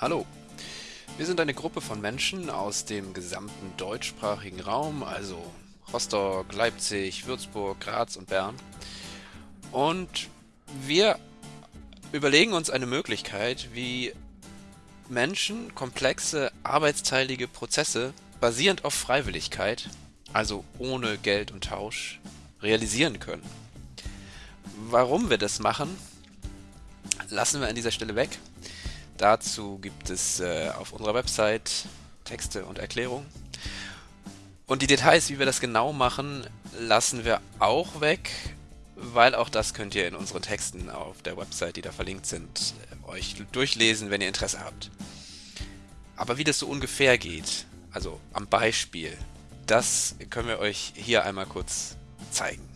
Hallo, wir sind eine Gruppe von Menschen aus dem gesamten deutschsprachigen Raum, also Rostock, Leipzig, Würzburg, Graz und Bern. Und wir überlegen uns eine Möglichkeit, wie Menschen komplexe arbeitsteilige Prozesse basierend auf Freiwilligkeit, also ohne Geld und Tausch, realisieren können. Warum wir das machen, lassen wir an dieser Stelle weg. Dazu gibt es äh, auf unserer Website Texte und Erklärungen. Und die Details, wie wir das genau machen, lassen wir auch weg, weil auch das könnt ihr in unseren Texten auf der Website, die da verlinkt sind, äh, euch durchlesen, wenn ihr Interesse habt. Aber wie das so ungefähr geht, also am Beispiel, das können wir euch hier einmal kurz zeigen.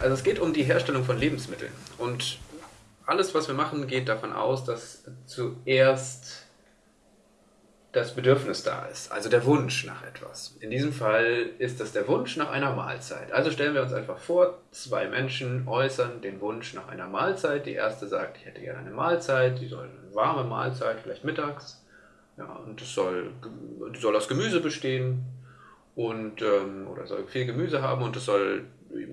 Also es geht um die Herstellung von Lebensmitteln und alles, was wir machen, geht davon aus, dass zuerst das Bedürfnis da ist, also der Wunsch nach etwas. In diesem Fall ist das der Wunsch nach einer Mahlzeit. Also stellen wir uns einfach vor, zwei Menschen äußern den Wunsch nach einer Mahlzeit. Die erste sagt, ich hätte gerne eine Mahlzeit, die soll eine warme Mahlzeit, vielleicht mittags. Ja, und es soll, soll aus Gemüse bestehen und ähm, oder soll viel Gemüse haben und es soll,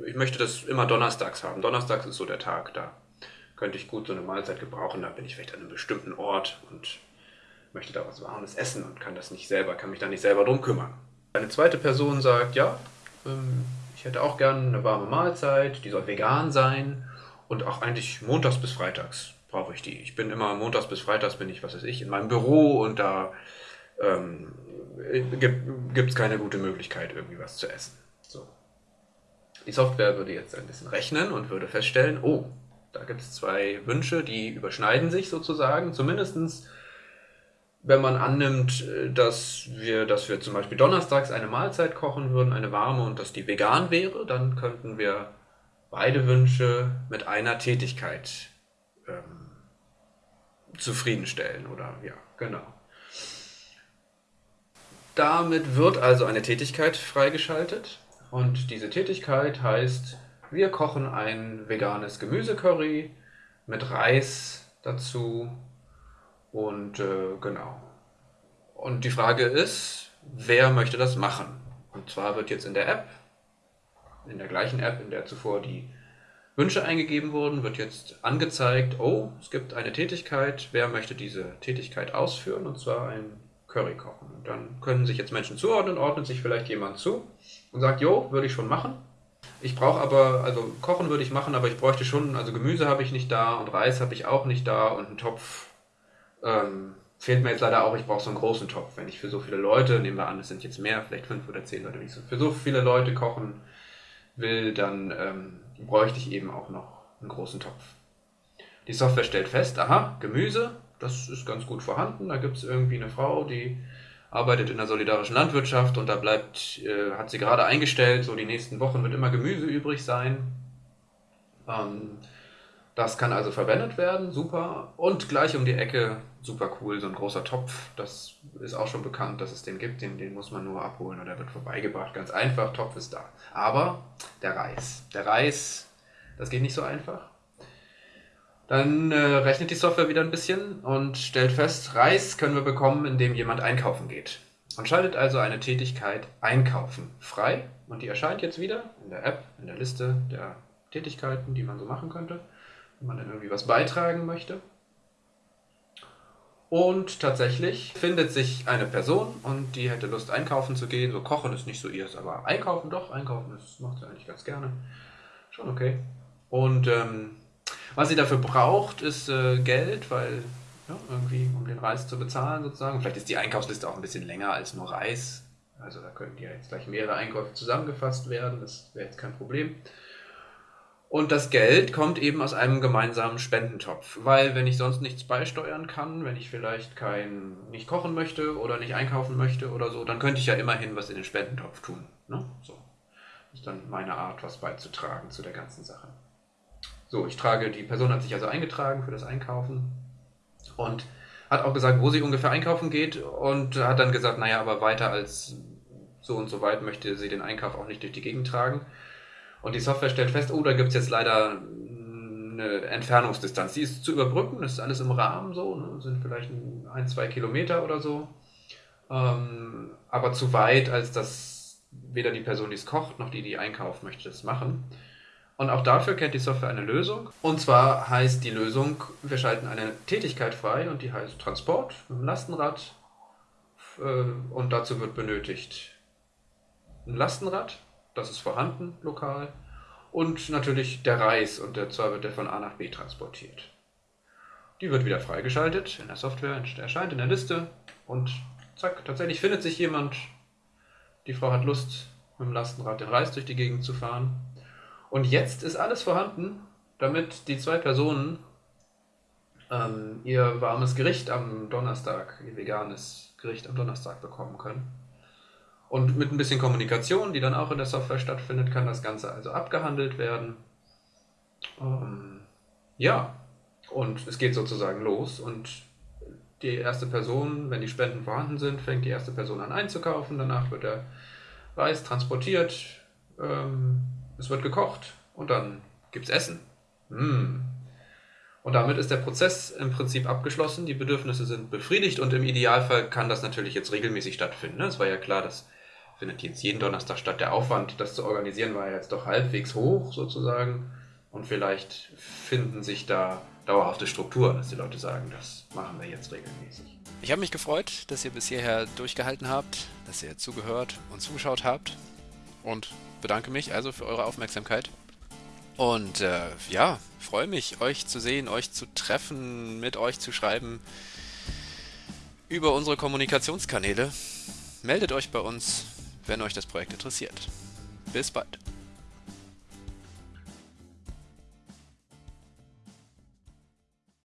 ich möchte das immer donnerstags haben. Donnerstags ist so der Tag da könnte ich gut so eine Mahlzeit gebrauchen. Da bin ich vielleicht an einem bestimmten Ort und möchte da was Warmes essen und kann das nicht selber, kann mich da nicht selber drum kümmern. Eine zweite Person sagt, ja, ähm, ich hätte auch gerne eine warme Mahlzeit, die soll vegan sein und auch eigentlich montags bis freitags brauche ich die. Ich bin immer montags bis freitags bin ich, was weiß ich, in meinem Büro und da ähm, gibt es keine gute Möglichkeit, irgendwie was zu essen. So. Die Software würde jetzt ein bisschen rechnen und würde feststellen, oh, da gibt es zwei Wünsche, die überschneiden sich sozusagen. Zumindest wenn man annimmt, äh, dass wir, dass wir zum Beispiel donnerstags eine Mahlzeit kochen würden, eine warme und dass die vegan wäre, dann könnten wir beide Wünsche mit einer Tätigkeit ähm, zufriedenstellen. Oder ja, genau. Damit wird also eine Tätigkeit freigeschaltet und diese Tätigkeit heißt wir kochen ein veganes Gemüsecurry mit Reis dazu und äh, genau. Und die Frage ist, wer möchte das machen? Und zwar wird jetzt in der App, in der gleichen App, in der zuvor die Wünsche eingegeben wurden, wird jetzt angezeigt, oh, es gibt eine Tätigkeit, wer möchte diese Tätigkeit ausführen? Und zwar ein Curry kochen. Und dann können sich jetzt Menschen zuordnen, ordnet sich vielleicht jemand zu und sagt, jo, würde ich schon machen. Ich brauche aber, also kochen würde ich machen, aber ich bräuchte schon, also Gemüse habe ich nicht da und Reis habe ich auch nicht da und einen Topf ähm, fehlt mir jetzt leider auch. Ich brauche so einen großen Topf. Wenn ich für so viele Leute, nehmen wir an, es sind jetzt mehr, vielleicht fünf oder zehn Leute, wenn ich so, für so viele Leute kochen will, dann ähm, bräuchte ich eben auch noch einen großen Topf. Die Software stellt fest, aha, Gemüse, das ist ganz gut vorhanden. Da gibt es irgendwie eine Frau, die arbeitet in der solidarischen Landwirtschaft und da bleibt, äh, hat sie gerade eingestellt, so die nächsten Wochen wird immer Gemüse übrig sein. Ähm, das kann also verwendet werden, super. Und gleich um die Ecke, super cool, so ein großer Topf. Das ist auch schon bekannt, dass es den gibt. Den, den muss man nur abholen oder wird vorbeigebracht. Ganz einfach, Topf ist da. Aber der Reis. Der Reis, das geht nicht so einfach. Dann äh, rechnet die Software wieder ein bisschen und stellt fest, Reis können wir bekommen, indem jemand einkaufen geht. Und schaltet also eine Tätigkeit Einkaufen frei. Und die erscheint jetzt wieder in der App, in der Liste der Tätigkeiten, die man so machen könnte, wenn man dann irgendwie was beitragen möchte. Und tatsächlich findet sich eine Person und die hätte Lust einkaufen zu gehen. So kochen ist nicht so ihrs, aber einkaufen doch, einkaufen das macht sie eigentlich ganz gerne. Schon okay. Und ähm, was sie dafür braucht, ist äh, Geld, weil ja, irgendwie, um den Reis zu bezahlen sozusagen. Vielleicht ist die Einkaufsliste auch ein bisschen länger als nur Reis. Also da könnten ja jetzt gleich mehrere Einkäufe zusammengefasst werden. Das wäre jetzt kein Problem. Und das Geld kommt eben aus einem gemeinsamen Spendentopf, weil wenn ich sonst nichts beisteuern kann, wenn ich vielleicht kein nicht kochen möchte oder nicht einkaufen möchte oder so, dann könnte ich ja immerhin was in den Spendentopf tun. Ne? So. Das ist dann meine Art, was beizutragen zu der ganzen Sache. So, ich trage, die Person hat sich also eingetragen für das Einkaufen und hat auch gesagt, wo sie ungefähr einkaufen geht und hat dann gesagt, naja, aber weiter als so und so weit möchte sie den Einkauf auch nicht durch die Gegend tragen. Und die Software stellt fest, oh, da gibt es jetzt leider eine Entfernungsdistanz. Die ist zu überbrücken, das ist alles im Rahmen so, ne? sind vielleicht ein, zwei Kilometer oder so. Ähm, aber zu weit, als dass weder die Person, die es kocht, noch die, die einkauft, möchte das machen. Und auch dafür kennt die Software eine Lösung. Und zwar heißt die Lösung, wir schalten eine Tätigkeit frei und die heißt Transport mit dem Lastenrad. Äh, und dazu wird benötigt ein Lastenrad, das ist vorhanden lokal. Und natürlich der Reis und der zwar wird der von A nach B transportiert. Die wird wieder freigeschaltet in der Software, erscheint in der Liste und zack, tatsächlich findet sich jemand. Die Frau hat Lust, mit dem Lastenrad den Reis durch die Gegend zu fahren. Und jetzt ist alles vorhanden, damit die zwei Personen ähm, ihr warmes Gericht am Donnerstag, ihr veganes Gericht am Donnerstag bekommen können. Und mit ein bisschen Kommunikation, die dann auch in der Software stattfindet, kann das Ganze also abgehandelt werden. Ähm, ja, und es geht sozusagen los und die erste Person, wenn die Spenden vorhanden sind, fängt die erste Person an einzukaufen. Danach wird der Reis transportiert, ähm, es wird gekocht und dann gibt es Essen. Mm. Und damit ist der Prozess im Prinzip abgeschlossen, die Bedürfnisse sind befriedigt und im Idealfall kann das natürlich jetzt regelmäßig stattfinden. Ne? Es war ja klar, das findet jetzt jeden Donnerstag statt. Der Aufwand, das zu organisieren, war jetzt doch halbwegs hoch sozusagen. Und vielleicht finden sich da dauerhafte Strukturen, dass die Leute sagen, das machen wir jetzt regelmäßig. Ich habe mich gefreut, dass ihr bis hierher durchgehalten habt, dass ihr zugehört und zugeschaut habt und bedanke mich also für eure Aufmerksamkeit. Und äh, ja, freue mich, euch zu sehen, euch zu treffen, mit euch zu schreiben über unsere Kommunikationskanäle. Meldet euch bei uns, wenn euch das Projekt interessiert. Bis bald.